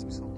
Me something.